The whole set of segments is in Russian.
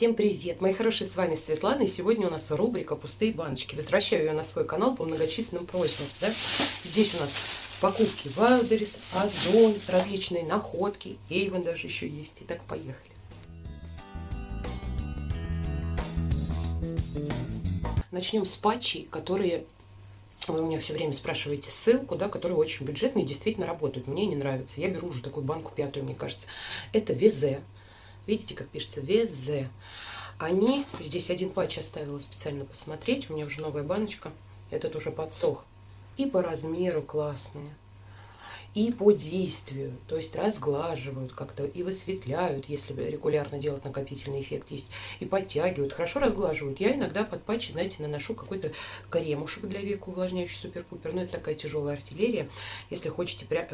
Всем привет, мои хорошие, с вами Светлана, и сегодня у нас рубрика «Пустые баночки». Возвращаю ее на свой канал по многочисленным просьбам. Да? Здесь у нас покупки Wildberries, Озон, различные находки, Эйвен даже еще есть. Итак, поехали. Начнем с патчей, которые вы у меня все время спрашиваете ссылку, да, которые очень бюджетные действительно работают. Мне не нравится. Я беру уже такую банку пятую, мне кажется. Это Везе. Видите, как пишется? ВЗ. Они, здесь один патч оставила специально посмотреть. У меня уже новая баночка. Этот уже подсох. И по размеру классные. И по действию. То есть разглаживают как-то и высветляют, если регулярно делать накопительный эффект есть. И подтягивают. Хорошо разглаживают. Я иногда под патчи, знаете, наношу какой-то кремушек для века увлажняющий супер-пупер. Но это такая тяжелая артиллерия. Если хотите прям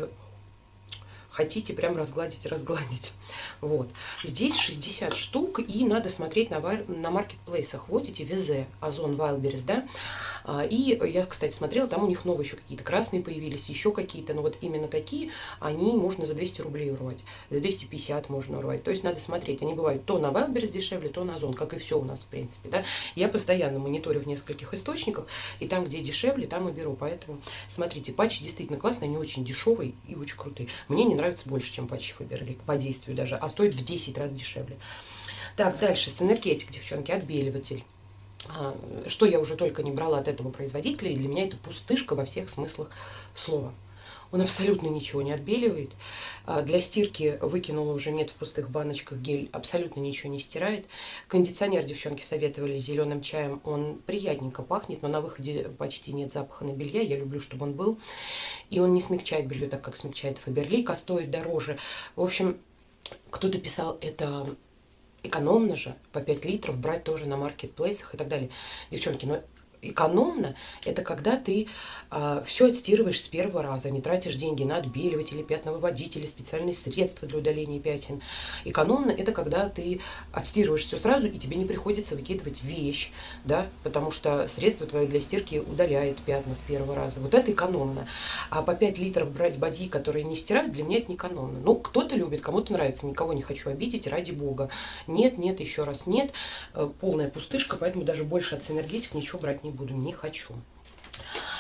хотите прям разгладить, разгладить. Вот. Здесь 60 штук, и надо смотреть на, на маркетплейсах. Вот эти Везе, Озон, Wildberries, да. А, и я, кстати, смотрела, там у них новые еще какие-то красные появились, еще какие-то. Но вот именно такие, они можно за 200 рублей урвать. За 250 можно урвать. То есть надо смотреть. Они бывают то на Wildberries дешевле, то на Озон, как и все у нас, в принципе, да. Я постоянно мониторю в нескольких источниках, и там, где дешевле, там и беру. Поэтому смотрите, патчи действительно классные, они очень дешевые и очень крутые. Мне не нравится нравится больше, чем патчи Фаберлик по действию даже, а стоит в 10 раз дешевле. Так, дальше, с энергетик, девчонки, отбеливатель. А, что я уже только не брала от этого производителя, и для меня это пустышка во всех смыслах слова. Он абсолютно ничего не отбеливает. А, для стирки выкинула уже нет в пустых баночках гель, абсолютно ничего не стирает. Кондиционер девчонки советовали зеленым чаем, он приятненько пахнет, но на выходе почти нет запаха на белья, я люблю, чтобы он был. И он не смягчает белье так, как смягчает Фаберлик, а стоит дороже. В общем, кто-то писал, это экономно же, по 5 литров брать тоже на маркетплейсах и так далее. Девчонки, но экономно, это когда ты э, а, все отстирываешь с первого раза, не тратишь деньги на отбеливатели, пятновыводители, специальные средства для удаления пятен. Экономно это когда ты отстирываешь все сразу, и тебе не приходится выкидывать вещь, да, потому что средство твое для стирки удаляет пятна с первого раза. Вот это экономно. А по 5 литров брать боди, которые не стирают, для меня это не экономно. Ну, кто-то любит, кому-то нравится, никого не хочу обидеть, ради бога. Нет, нет, еще раз нет. Э, полная пустышка, поэтому даже больше от синергетик ничего брать не не хочу.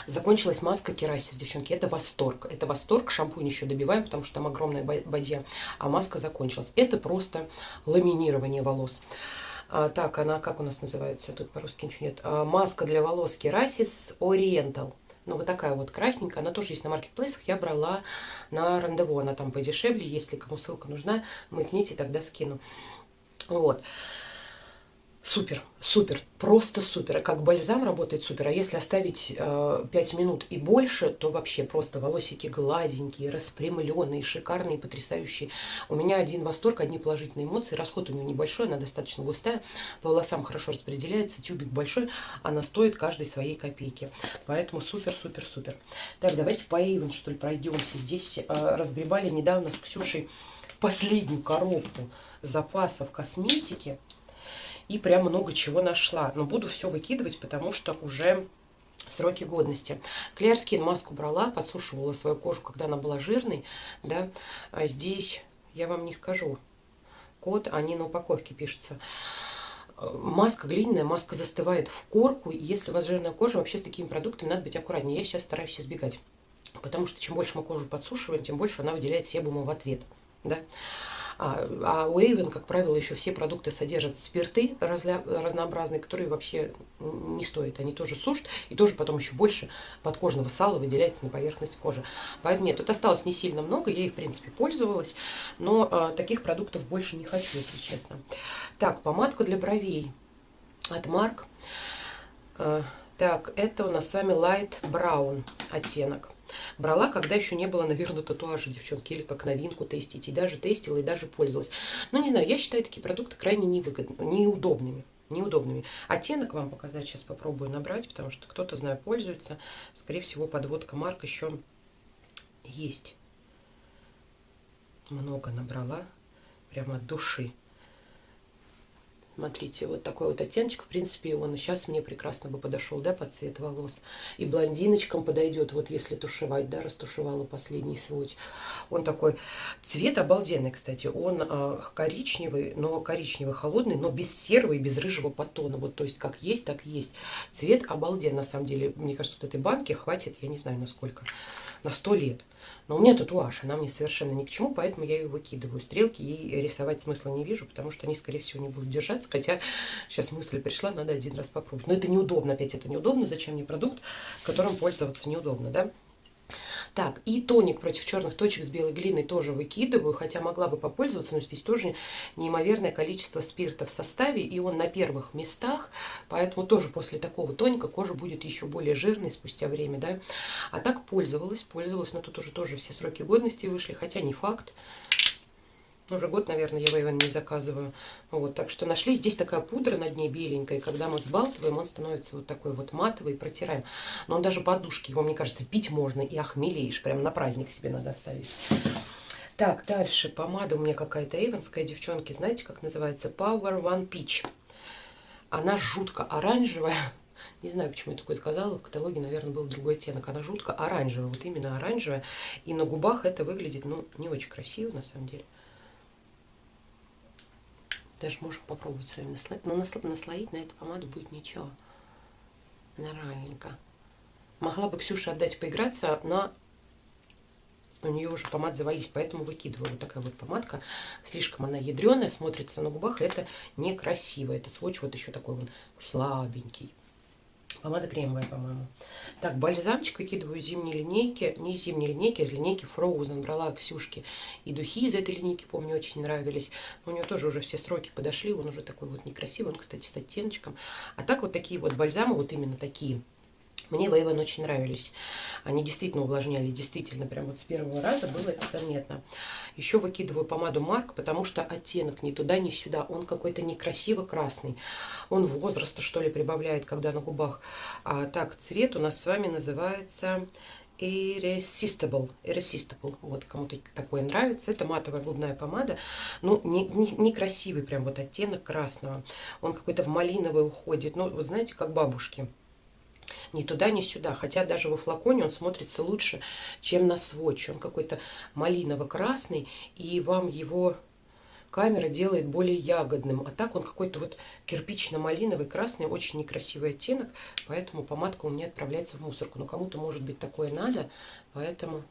Закончилась маска Керасис, девчонки. Это восторг. Это восторг. Шампунь еще добиваем, потому что там огромная бадья. А маска закончилась. Это просто ламинирование волос. А, так, она как у нас называется? Тут по-русски ничего нет. А, маска для волос Керасис Oriental. Ну, вот такая вот красненькая. Она тоже есть на маркетплейсах. Я брала на рандеву. Она там подешевле. Если кому ссылка нужна, мыкните, тогда скину. Вот. Супер, супер, просто супер. Как бальзам работает супер. А если оставить э, 5 минут и больше, то вообще просто волосики гладенькие, распрямленные, шикарные, потрясающие. У меня один восторг, одни положительные эмоции. Расход у нее небольшой, она достаточно густая. По волосам хорошо распределяется, тюбик большой. Она стоит каждой своей копейки. Поэтому супер, супер, супер. Так, давайте по Эйвен, что ли, пройдемся. Здесь э, разгребали недавно с Ксюшей последнюю коробку запасов косметики и прям много чего нашла. Но буду все выкидывать, потому что уже сроки годности. Skin маску брала, подсушивала свою кожу, когда она была жирной, да, а здесь я вам не скажу код, они на упаковке пишутся. Маска глиняная, маска застывает в корку, и если у вас жирная кожа, вообще с такими продуктами надо быть аккуратнее. Я сейчас стараюсь избегать, потому что чем больше мы кожу подсушиваем, тем больше она выделяет себума в ответ, да. А, а у Эйвен, как правило, еще все продукты содержат спирты разля, разнообразные, которые вообще не стоят. Они тоже сушат и тоже потом еще больше подкожного сала выделяется на поверхность кожи. Поэтому нет, тут осталось не сильно много, я их, в принципе, пользовалась, но а, таких продуктов больше не хочу, если честно. Так, помадка для бровей от Марк. Так, это у нас с вами Light Brown оттенок. Брала, когда еще не было, наверное, татуажа, девчонки, или как новинку тестить. И даже тестила, и даже пользовалась. Ну, не знаю, я считаю такие продукты крайне невыгодными, неудобными. Неудобными. Оттенок вам показать сейчас попробую набрать, потому что кто-то, знаю, пользуется. Скорее всего, подводка марк еще есть. Много набрала. Прямо от души. Смотрите, вот такой вот оттеночек, в принципе, он сейчас мне прекрасно бы подошел, да, под цвет волос. И блондиночкам подойдет, вот если тушевать, да, растушевала последний сводч. Он такой, цвет обалденный, кстати, он э, коричневый, но коричневый холодный, но без серого и без рыжего потона. Вот, то есть, как есть, так есть. Цвет обалденный, на самом деле. Мне кажется, вот этой банки хватит, я не знаю, на сколько, на сто лет. Но у меня татуаж, она мне совершенно ни к чему, поэтому я ее выкидываю. Стрелки ей рисовать смысла не вижу, потому что они, скорее всего, не будут держаться. Хотя сейчас мысль пришла, надо один раз попробовать. Но это неудобно, опять это неудобно. Зачем мне продукт, которым пользоваться неудобно, да? Так, и тоник против черных точек с белой глиной тоже выкидываю, хотя могла бы попользоваться, но здесь тоже неимоверное количество спирта в составе, и он на первых местах, поэтому тоже после такого тоника кожа будет еще более жирной спустя время, да. А так пользовалась, пользовалась, но тут уже тоже все сроки годности вышли, хотя не факт. Уже год, наверное, я Вейвен не заказываю. Вот, так что нашли здесь такая пудра на дне беленькая. Когда мы сбалтываем, он становится вот такой вот матовый, протираем. Но он даже подушки, его, мне кажется, пить можно и охмелеешь. Прям на праздник себе надо оставить. Так, дальше. Помада у меня какая-то эйвенская, девчонки. Знаете, как называется? Power One Peach. Она жутко оранжевая. Не знаю, почему я такое сказала. В каталоге, наверное, был другой оттенок. Она жутко оранжевая. Вот именно оранжевая. И на губах это выглядит, ну, не очень красиво, на самом деле. Даже можем попробовать с вами наслоить. Но наслоить на эту помаду будет ничего. Нормальненько. Могла бы Ксюша отдать поиграться, но у нее уже помад завались, поэтому выкидываю. Вот такая вот помадка. Слишком она ядреная, смотрится на губах. Это некрасиво. Это сводч вот еще такой вот слабенький. Помада кремовая, по-моему. Так, бальзамчик выкидываю из зимней линейки. Не из зимней линейки, а из линейки Frozen. Брала Ксюшки. И духи из этой линейки, помню, очень нравились. у нее тоже уже все сроки подошли. Он уже такой вот некрасивый. Он, кстати, с оттеночком. А так вот такие вот бальзамы, вот именно такие мне Вейвен очень нравились. Они действительно увлажняли, действительно, прям вот с первого раза было это заметно. Еще выкидываю помаду Марк, потому что оттенок ни туда, ни сюда. Он какой-то некрасиво красный. Он возраста, что ли, прибавляет, когда на губах. А так, цвет у нас с вами называется Irresistible. Irresistible. Вот кому-то такое нравится. Это матовая губная помада. Ну, некрасивый не, не красивый прям вот оттенок красного. Он какой-то в малиновый уходит. Ну, вот знаете, как бабушки ни туда, ни сюда. Хотя даже во флаконе он смотрится лучше, чем на сводче. Он какой-то малиново-красный, и вам его камера делает более ягодным. А так он какой-то вот кирпично-малиновый, красный, очень некрасивый оттенок. Поэтому помадка у меня отправляется в мусорку. Но кому-то, может быть, такое надо, поэтому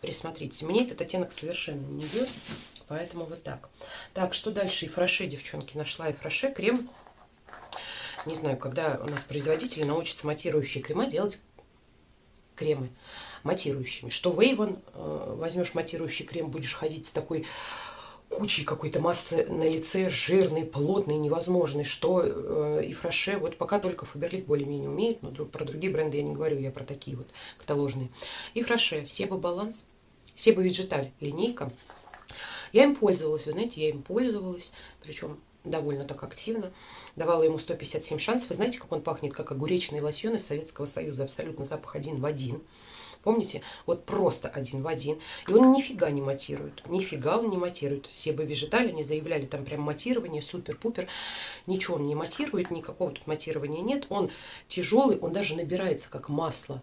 присмотритесь. Мне этот оттенок совершенно не идет, поэтому вот так. Так, что дальше? И фраше, девчонки, нашла и фраше. Крем не знаю, когда у нас производители научатся матирующие крема делать кремы матирующими. Что Вейвен, э, возьмешь матирующий крем, будешь ходить с такой кучей какой-то массы на лице, жирной, плотной, невозможной, что э, и Фраше, вот пока только Фаберлик более-менее умеет, но про другие бренды я не говорю, я про такие вот каталожные. И Фраше, Себа Баланс, Себа Виджеталь, линейка. Я им пользовалась, вы знаете, я им пользовалась, причем довольно так активно. Давала ему 157 шансов. Вы знаете, как он пахнет, как огуречный лосьон из Советского Союза. Абсолютно запах один в один. Помните? Вот просто один в один. И он нифига не матирует. Нифига он не матирует. Все бы вежитали, они заявляли там прям матирование, супер-пупер. Ничего он не матирует, никакого тут матирования нет. Он тяжелый, он даже набирается как масло.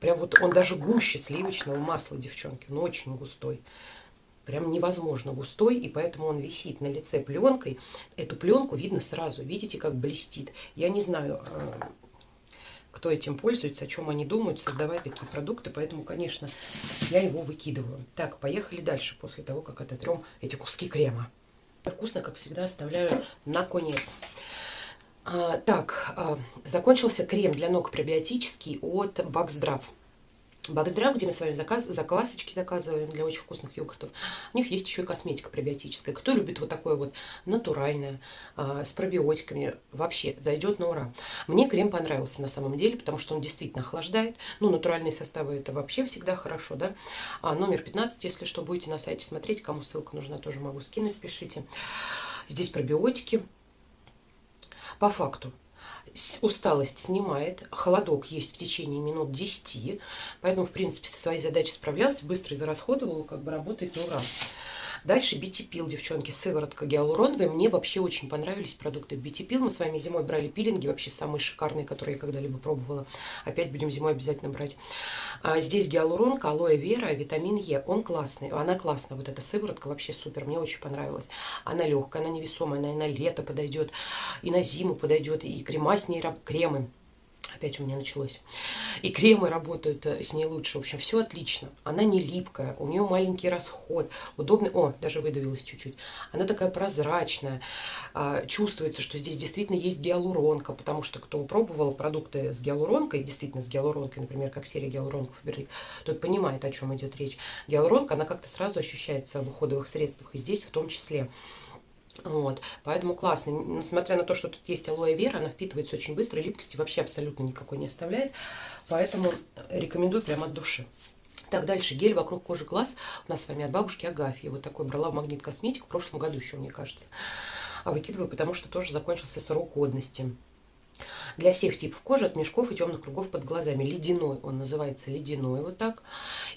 Прям вот он даже гуще сливочного масла, девчонки. Он очень густой прям невозможно густой, и поэтому он висит на лице пленкой. Эту пленку видно сразу, видите, как блестит. Я не знаю, э, кто этим пользуется, о чем они думают, создавая такие продукты, поэтому, конечно, я его выкидываю. Так, поехали дальше, после того, как ототрем эти куски крема. Вкусно, как всегда, оставляю на конец. А, так, а, закончился крем для ног пробиотический от Баксдрав. Бакздрав, где мы с вами заказ, заквасочки заказываем для очень вкусных йогуртов. У них есть еще и косметика пробиотическая. Кто любит вот такое вот натуральное, а, с пробиотиками, вообще зайдет на ура. Мне крем понравился на самом деле, потому что он действительно охлаждает. Ну, натуральные составы это вообще всегда хорошо, да. А номер 15, если что, будете на сайте смотреть, кому ссылка нужна, тоже могу скинуть, пишите. Здесь пробиотики. По факту, усталость снимает, холодок есть в течение минут 10, поэтому, в принципе, со своей задачей справлялась, быстро израсходовала, как бы работает на ура. Дальше BT-пил, девчонки, сыворотка гиалуроновая. Мне вообще очень понравились продукты BT-пил. Мы с вами зимой брали пилинги, вообще самые шикарные, которые я когда-либо пробовала. Опять будем зимой обязательно брать. А здесь гиалуронка, алоэ вера, витамин Е. Он классный, она классная. Вот эта сыворотка вообще супер, мне очень понравилась. Она легкая, она невесомая, она и на лето подойдет, и на зиму подойдет, и крема с ней, кремы Опять у меня началось. И кремы работают э, с ней лучше. В общем, все отлично. Она не липкая, у нее маленький расход, удобный. О, даже выдавилась чуть-чуть. Она такая прозрачная. А, чувствуется, что здесь действительно есть гиалуронка, потому что кто пробовал продукты с гиалуронкой, действительно с гиалуронкой, например, как серия гиалуронков тот понимает, о чем идет речь. Гиалуронка, она как-то сразу ощущается в уходовых средствах, и здесь в том числе. Вот, поэтому классно. Несмотря на то, что тут есть алоэ вера, она впитывается очень быстро, липкости вообще абсолютно никакой не оставляет. Поэтому рекомендую прямо от души. Так, дальше гель вокруг кожи глаз у нас с вами от бабушки Агафьи. Вот такой брала в Магнит Косметик в прошлом году еще, мне кажется. А выкидываю, потому что тоже закончился срок годности. Для всех типов кожи, от мешков и темных кругов под глазами. Ледяной, он называется ледяной вот так.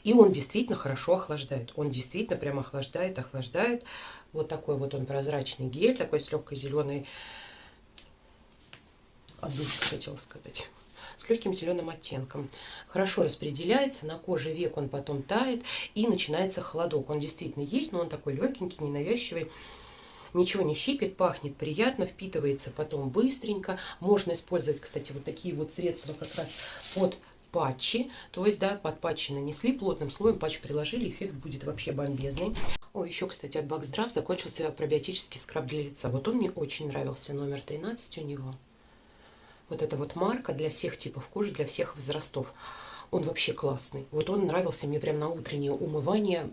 И он действительно хорошо охлаждает. Он действительно прям охлаждает, охлаждает. Вот такой вот он прозрачный гель, такой с легкой зеленой отдушкой, хотела сказать с легким зеленым оттенком. Хорошо распределяется, на коже век он потом тает и начинается холодок. Он действительно есть, но он такой легенький, ненавязчивый. Ничего не щипит, пахнет приятно, впитывается потом быстренько. Можно использовать, кстати, вот такие вот средства как раз под патчи. То есть, да, под патчи нанесли, плотным слоем патч приложили, эффект будет вообще бомбезный. О, еще, кстати, от Баксдрав закончился пробиотический скраб для лица. Вот он мне очень нравился, номер 13 у него. Вот это вот марка для всех типов кожи, для всех возрастов. Он вообще классный. Вот он нравился мне прям на утреннее умывание.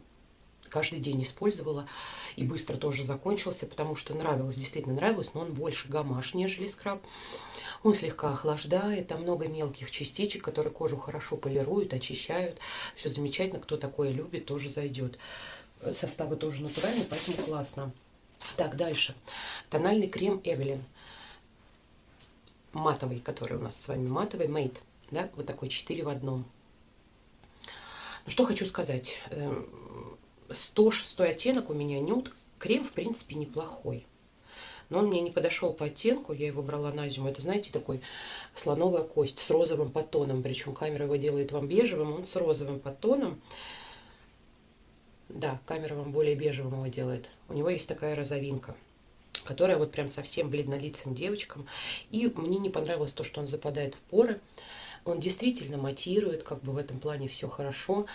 Каждый день использовала. И быстро тоже закончился, потому что нравилось, действительно нравилось, но он больше гамаш, нежели скраб. Он слегка охлаждает, там много мелких частичек, которые кожу хорошо полируют, очищают. Все замечательно, кто такое любит, тоже зайдет составы тоже натуральные, поэтому классно. Так, дальше. Тональный крем Эвелин. Матовый, который у нас с вами матовый, Mate. Да, вот такой 4 в одном. Ну, что хочу сказать. 106 эм, оттенок у меня нюд. Крем, в принципе, неплохой. Но он мне не подошел по оттенку, я его брала на зиму. Это, знаете, такой слоновая кость с розовым подтоном. Причем камера его делает вам бежевым, он с розовым подтоном. Да, камера вам более бежевым его делает. У него есть такая розовинка, которая вот прям совсем бледнолицым девочкам. И мне не понравилось то, что он западает в поры. Он действительно матирует, как бы в этом плане все хорошо.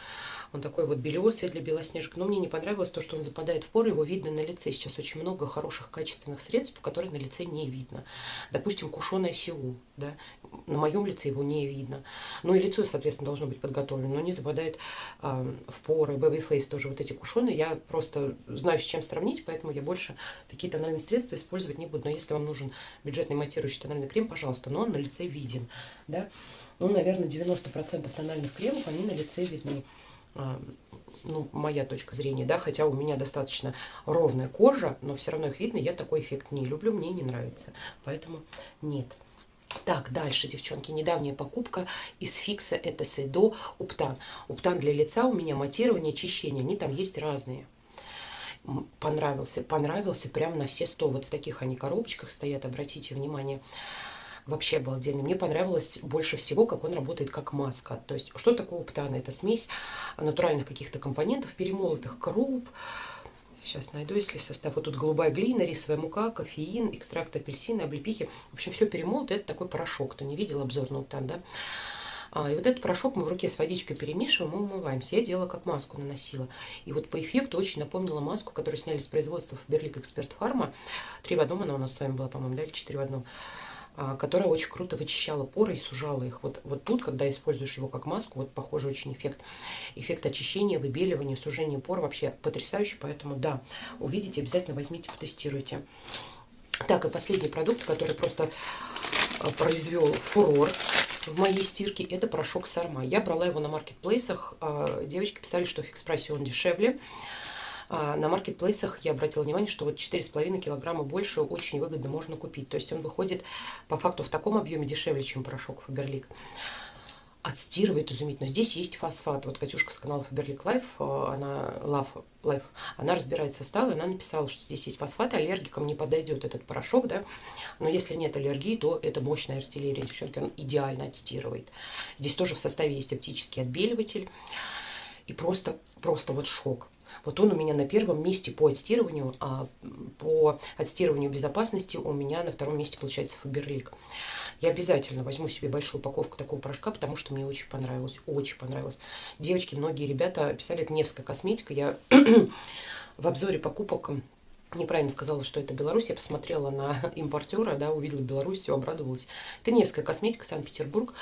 Он такой вот белесый для белоснежек. Но мне не понравилось то, что он западает в поры, его видно на лице. Сейчас очень много хороших качественных средств, которые на лице не видно. Допустим, кушеное сиу, да, на моем лице его не видно. Ну и лицо, соответственно, должно быть подготовлено, но не западает э, в поры. Baby Face тоже вот эти кушеные. Я просто знаю, с чем сравнить, поэтому я больше такие тональные средства использовать не буду. Но если вам нужен бюджетный матирующий тональный крем, пожалуйста, но он на лице виден, да. Ну, наверное, 90% тональных кремов, они на лице видны. А, ну, моя точка зрения, да, хотя у меня достаточно ровная кожа, но все равно их видно, я такой эффект не люблю, мне не нравится, поэтому нет. Так, дальше, девчонки, недавняя покупка из фикса это Сейдо Уптан. Уптан для лица у меня матирование, очищение, они там есть разные. Понравился, понравился прям на все сто. Вот в таких они коробочках стоят, обратите внимание вообще обалденный. Мне понравилось больше всего, как он работает как маска. То есть, что такое птана? Это смесь натуральных каких-то компонентов, перемолотых круп, Сейчас найду, если состав. Вот тут голубая глина, рисовая мука, кофеин, экстракт апельсина, облепихи. В общем, все перемолото. Это такой порошок. Кто не видел обзор на уптан, да? А, и вот этот порошок мы в руке с водичкой перемешиваем и умываемся. Я делала как маску наносила. И вот по эффекту очень напомнила маску, которую сняли с производства Фаберлик Эксперт Фарма. Три в одном она у нас с вами была, по-моему, да, или четыре в одном. А, которая очень круто вычищала поры и сужала их. Вот, вот тут, когда используешь его как маску, вот похожий очень эффект. Эффект очищения, выбеливания, сужения пор вообще потрясающий. Поэтому да, увидите, обязательно возьмите, потестируйте. Так, и последний продукт, который просто а, произвел фурор в моей стирке, это порошок Сарма. Я брала его на маркетплейсах. А, девочки писали, что в фикс-прайсе он дешевле. А на маркетплейсах я обратила внимание, что вот 4,5 килограмма больше очень выгодно можно купить. То есть он выходит по факту в таком объеме дешевле, чем порошок Фаберлик. отстирывает изумительно. Здесь есть фосфат. Вот Катюшка с канала Faberlic Life, э, она, Love, Life, она разбирает составы, она написала, что здесь есть фосфат, аллергикам не подойдет этот порошок, да, но если нет аллергии, то это мощная артиллерия, девчонки, он идеально отстирывает. Здесь тоже в составе есть оптический отбеливатель, и просто, просто вот шок. Вот он у меня на первом месте по отстирыванию, а по отстирыванию безопасности у меня на втором месте получается Фаберлик. Я обязательно возьму себе большую упаковку такого порошка, потому что мне очень понравилось, очень понравилось. Девочки, многие ребята писали, это Невская косметика. Я в обзоре покупок неправильно сказала, что это Беларусь. Я посмотрела на импортера, да, увидела Беларусь, все, обрадовалась. Это Невская косметика, Санкт-Петербург.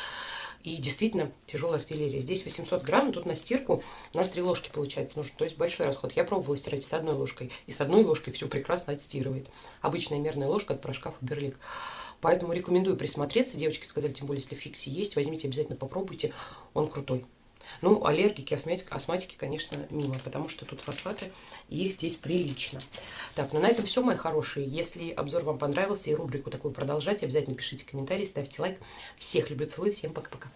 И действительно тяжелая артиллерия. Здесь 800 грамм, тут на стирку у нас три ложки получается нужно. То есть большой расход. Я пробовала стирать с одной ложкой. И с одной ложкой все прекрасно отстирывает. Обычная мерная ложка от порошка Фаберлик. Поэтому рекомендую присмотреться. Девочки сказали, тем более, если фикси есть, возьмите, обязательно попробуйте. Он крутой. Ну, аллергики, астматики, конечно, мимо, потому что тут фосфаты, и их здесь прилично. Так, ну на этом все, мои хорошие. Если обзор вам понравился и рубрику такую продолжать, обязательно пишите комментарии, ставьте лайк. Всех люблю, целую, всем пока-пока.